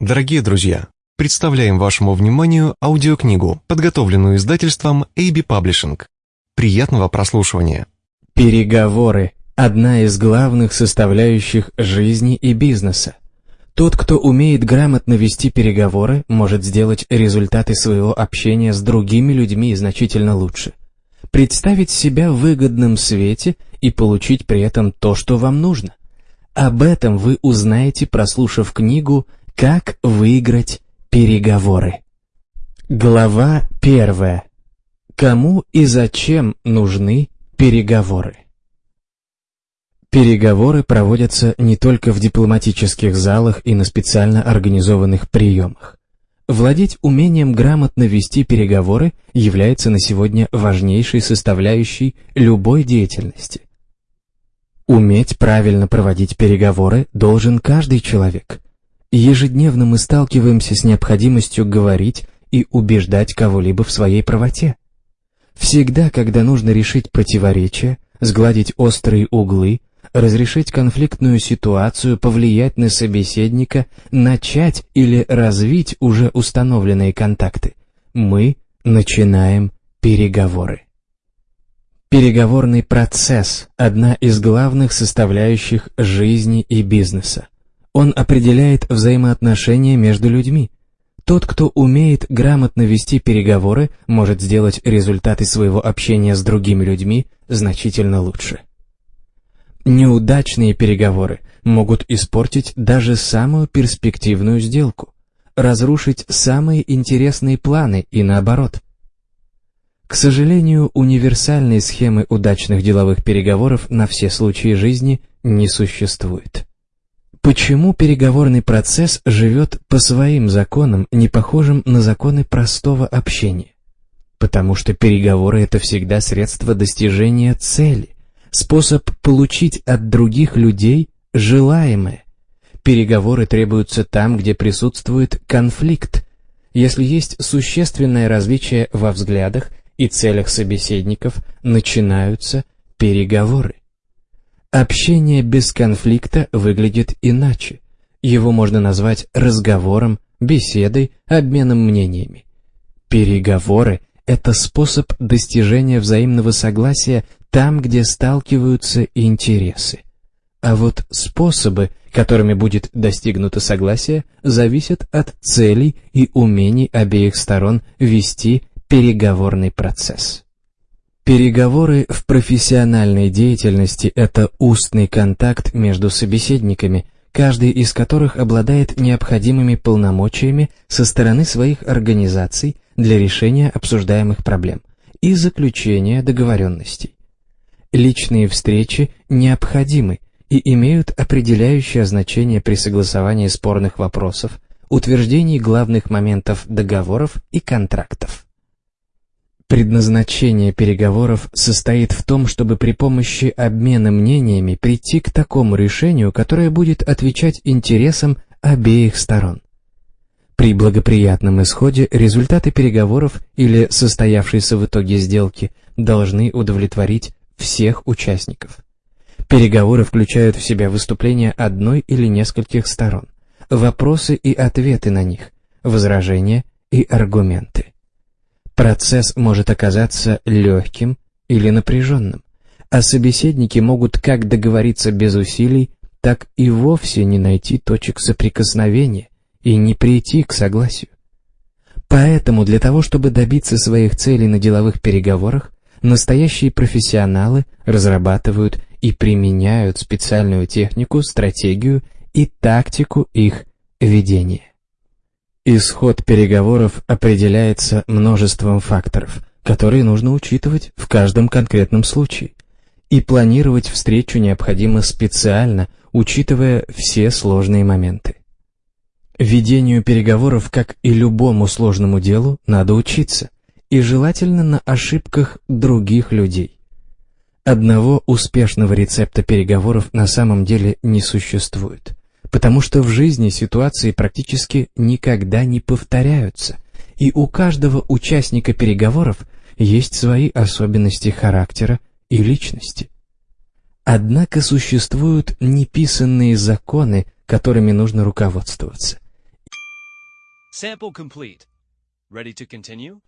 Дорогие друзья, представляем вашему вниманию аудиокнигу, подготовленную издательством AB Publishing. Приятного прослушивания. Переговоры – одна из главных составляющих жизни и бизнеса. Тот, кто умеет грамотно вести переговоры, может сделать результаты своего общения с другими людьми значительно лучше. Представить себя в выгодном свете и получить при этом то, что вам нужно. Об этом вы узнаете, прослушав книгу как выиграть переговоры? Глава первая. Кому и зачем нужны переговоры? Переговоры проводятся не только в дипломатических залах и на специально организованных приемах. Владеть умением грамотно вести переговоры является на сегодня важнейшей составляющей любой деятельности. Уметь правильно проводить переговоры должен каждый человек – Ежедневно мы сталкиваемся с необходимостью говорить и убеждать кого-либо в своей правоте. Всегда, когда нужно решить противоречия, сгладить острые углы, разрешить конфликтную ситуацию, повлиять на собеседника, начать или развить уже установленные контакты, мы начинаем переговоры. Переговорный процесс – одна из главных составляющих жизни и бизнеса. Он определяет взаимоотношения между людьми. Тот, кто умеет грамотно вести переговоры, может сделать результаты своего общения с другими людьми значительно лучше. Неудачные переговоры могут испортить даже самую перспективную сделку, разрушить самые интересные планы и наоборот. К сожалению, универсальной схемы удачных деловых переговоров на все случаи жизни не существует. Почему переговорный процесс живет по своим законам, не похожим на законы простого общения? Потому что переговоры – это всегда средство достижения цели, способ получить от других людей желаемое. Переговоры требуются там, где присутствует конфликт. Если есть существенное различие во взглядах и целях собеседников, начинаются переговоры. Общение без конфликта выглядит иначе. Его можно назвать разговором, беседой, обменом мнениями. Переговоры – это способ достижения взаимного согласия там, где сталкиваются интересы. А вот способы, которыми будет достигнуто согласие, зависят от целей и умений обеих сторон вести переговорный процесс. Переговоры в профессиональной деятельности – это устный контакт между собеседниками, каждый из которых обладает необходимыми полномочиями со стороны своих организаций для решения обсуждаемых проблем и заключения договоренностей. Личные встречи необходимы и имеют определяющее значение при согласовании спорных вопросов, утверждении главных моментов договоров и контрактов. Предназначение переговоров состоит в том, чтобы при помощи обмена мнениями прийти к такому решению, которое будет отвечать интересам обеих сторон. При благоприятном исходе результаты переговоров или состоявшейся в итоге сделки должны удовлетворить всех участников. Переговоры включают в себя выступления одной или нескольких сторон, вопросы и ответы на них, возражения и аргументы. Процесс может оказаться легким или напряженным, а собеседники могут как договориться без усилий, так и вовсе не найти точек соприкосновения и не прийти к согласию. Поэтому для того, чтобы добиться своих целей на деловых переговорах, настоящие профессионалы разрабатывают и применяют специальную технику, стратегию и тактику их ведения. Исход переговоров определяется множеством факторов, которые нужно учитывать в каждом конкретном случае. И планировать встречу необходимо специально, учитывая все сложные моменты. Ведению переговоров, как и любому сложному делу, надо учиться, и желательно на ошибках других людей. Одного успешного рецепта переговоров на самом деле не существует потому что в жизни ситуации практически никогда не повторяются, и у каждого участника переговоров есть свои особенности характера и личности. Однако существуют неписанные законы, которыми нужно руководствоваться. Sample complete. Ready to continue?